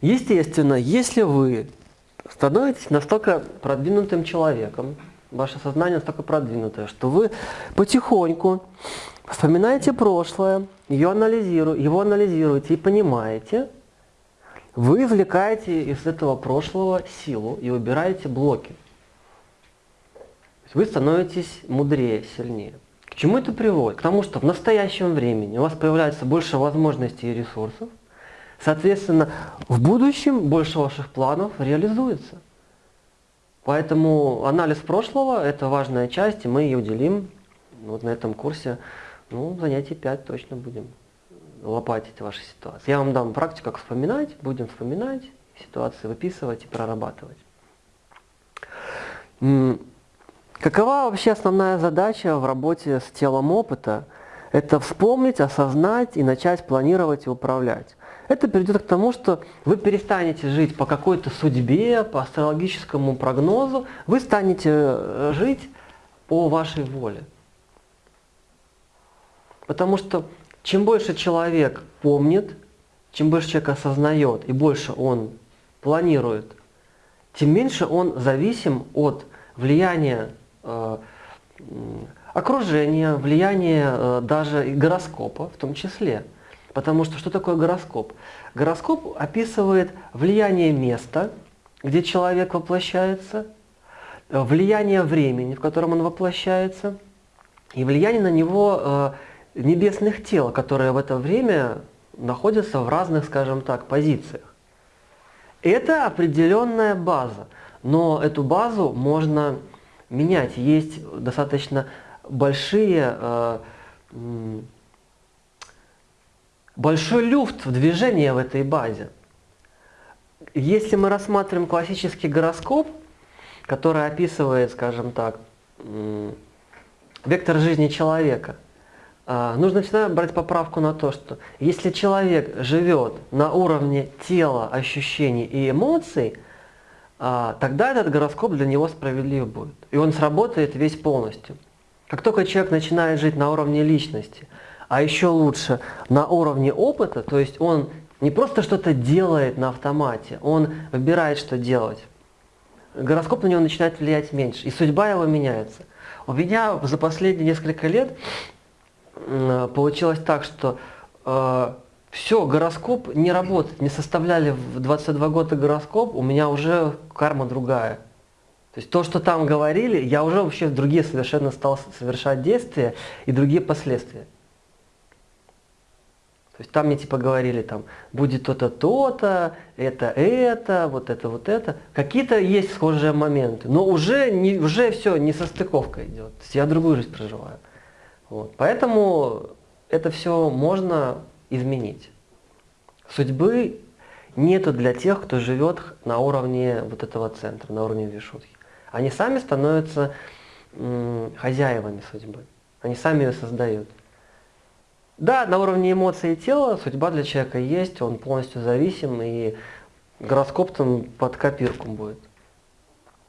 Естественно, если вы становитесь настолько продвинутым человеком, ваше сознание настолько продвинутое, что вы потихоньку вспоминаете прошлое, ее анализиру, его анализируете и понимаете, вы извлекаете из этого прошлого силу и убираете блоки. Вы становитесь мудрее, сильнее. К чему это приводит? К тому, что в настоящем времени у вас появляется больше возможностей и ресурсов, соответственно, в будущем больше ваших планов реализуется. Поэтому анализ прошлого – это важная часть, и мы ее уделим вот на этом курсе, ну, занятий 5 точно будем лопатить ваши ситуации. Я вам дам практику, как вспоминать, будем вспоминать ситуации, выписывать и прорабатывать. Какова вообще основная задача в работе с телом опыта? Это вспомнить, осознать и начать планировать и управлять. Это приведет к тому, что вы перестанете жить по какой-то судьбе, по астрологическому прогнозу, вы станете э, жить по вашей воле. Потому что чем больше человек помнит, чем больше человек осознает и больше он планирует, тем меньше он зависим от влияния э, окружения, влияния э, даже и гороскопа в том числе. Потому что что такое гороскоп? Гороскоп описывает влияние места, где человек воплощается, влияние времени, в котором он воплощается, и влияние на него э, небесных тел, которые в это время находятся в разных, скажем так, позициях. Это определенная база, но эту базу можно менять. Есть достаточно большие, э, большой люфт в движении в этой базе. Если мы рассматриваем классический гороскоп, который описывает, скажем так, вектор жизни человека – а, нужно всегда брать поправку на то, что если человек живет на уровне тела, ощущений и эмоций, а, тогда этот гороскоп для него справедлив будет. И он сработает весь полностью. Как только человек начинает жить на уровне личности, а еще лучше на уровне опыта, то есть он не просто что-то делает на автомате, он выбирает, что делать. Гороскоп на него начинает влиять меньше, и судьба его меняется. У меня за последние несколько лет получилось так, что э, все, гороскоп не работает. Не составляли в 22 года гороскоп, у меня уже карма другая. То есть то, что там говорили, я уже вообще другие совершенно стал совершать действия и другие последствия. То есть там мне типа говорили, там, будет то-то, то-то, это, это, вот это, вот это. Какие-то есть схожие моменты, но уже, не, уже все, не состыковка идет. То есть я другую жизнь проживаю. Вот. Поэтому это все можно изменить. Судьбы нету для тех, кто живет на уровне вот этого центра, на уровне вишутхи. Они сами становятся хозяевами судьбы. Они сами ее создают. Да, на уровне эмоций и тела судьба для человека есть, он полностью зависим, и гороскоп там под копирку будет.